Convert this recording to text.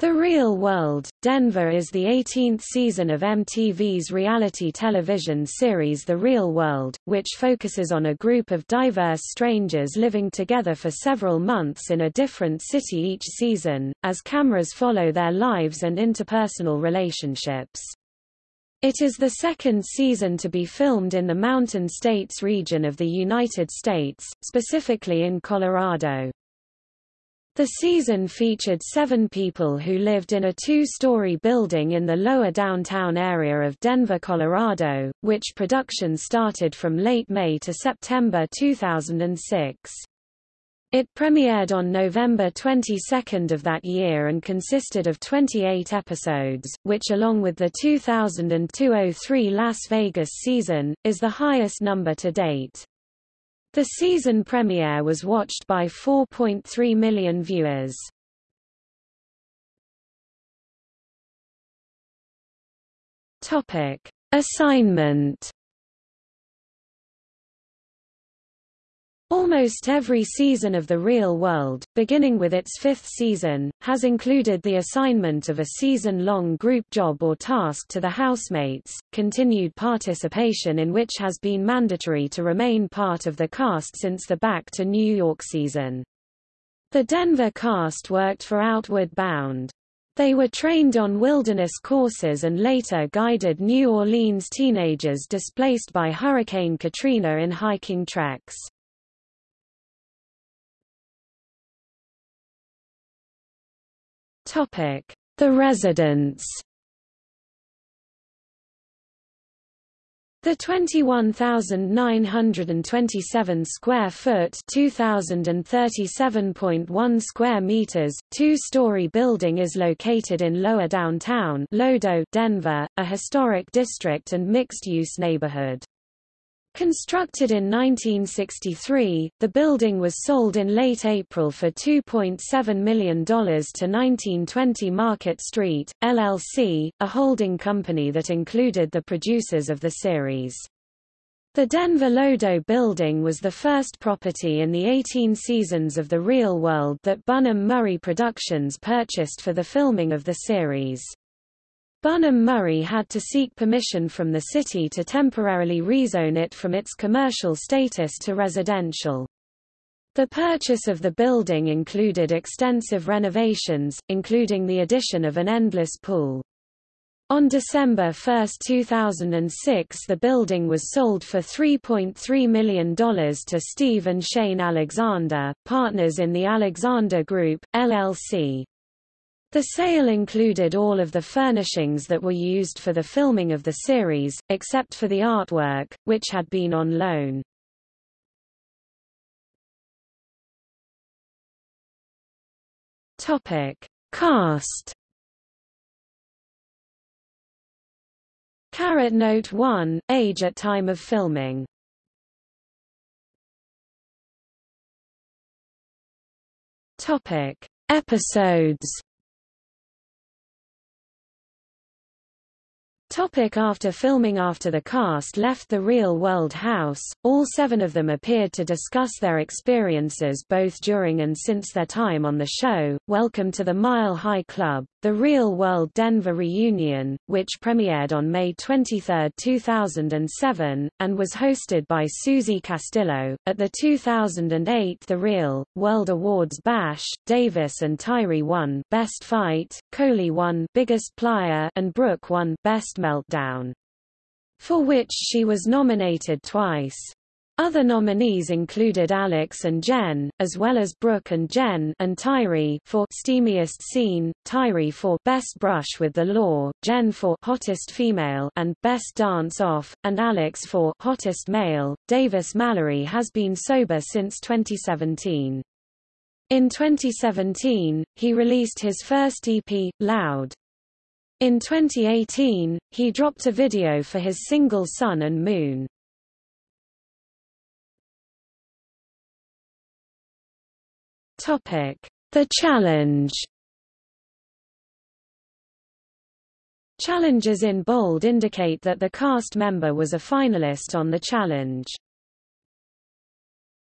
The Real World, Denver is the 18th season of MTV's reality television series The Real World, which focuses on a group of diverse strangers living together for several months in a different city each season, as cameras follow their lives and interpersonal relationships. It is the second season to be filmed in the Mountain States region of the United States, specifically in Colorado. The season featured seven people who lived in a two-story building in the lower downtown area of Denver, Colorado, which production started from late May to September 2006. It premiered on November 22 of that year and consisted of 28 episodes, which along with the 2002-03 Las Vegas season, is the highest number to date. The season premiere was watched by 4.3 million viewers. Topic: Assignment Almost every season of The Real World, beginning with its fifth season, has included the assignment of a season-long group job or task to the housemates, continued participation in which has been mandatory to remain part of the cast since the Back to New York season. The Denver cast worked for Outward Bound. They were trained on wilderness courses and later guided New Orleans teenagers displaced by Hurricane Katrina in hiking treks. Topic: The residents. The 21,927 square foot (2037.1 square meters) two-story building is located in Lower Downtown, Lodo, Denver, a historic district and mixed-use neighborhood. Constructed in 1963, the building was sold in late April for $2.7 million to 1920 Market Street, LLC, a holding company that included the producers of the series. The Denver Lodo building was the first property in the 18 seasons of The Real World that Bunim Murray Productions purchased for the filming of the series. Bunim Murray had to seek permission from the city to temporarily rezone it from its commercial status to residential. The purchase of the building included extensive renovations, including the addition of an endless pool. On December 1, 2006 the building was sold for $3.3 million to Steve and Shane Alexander, partners in the Alexander Group, LLC. The sale included all of the furnishings that were used for the filming of the series, except for the artwork, which had been on loan. Topic: Cast. Caret Note 1: Age at time of filming. Topic: Episodes. Topic after filming After the cast left the real-world house, all seven of them appeared to discuss their experiences both during and since their time on the show. Welcome to the Mile High Club, the Real World Denver Reunion, which premiered on May 23, 2007, and was hosted by Susie Castillo. At the 2008 The Real World Awards Bash, Davis and Tyrie won Best Fight, Colie won Biggest Plier, and Brooke won Best Meltdown. For which she was nominated twice. Other nominees included Alex and Jen, as well as Brooke and Jen and Tyrie for Steamiest Scene, Tyrie for Best Brush with the Law, Jen for Hottest Female and Best Dance Off, and Alex for Hottest Male. Davis Mallory has been sober since 2017. In 2017, he released his first EP, Loud. In 2018, he dropped a video for his single Sun and Moon. The Challenge. Challenges in bold indicate that the cast member was a finalist on the challenge.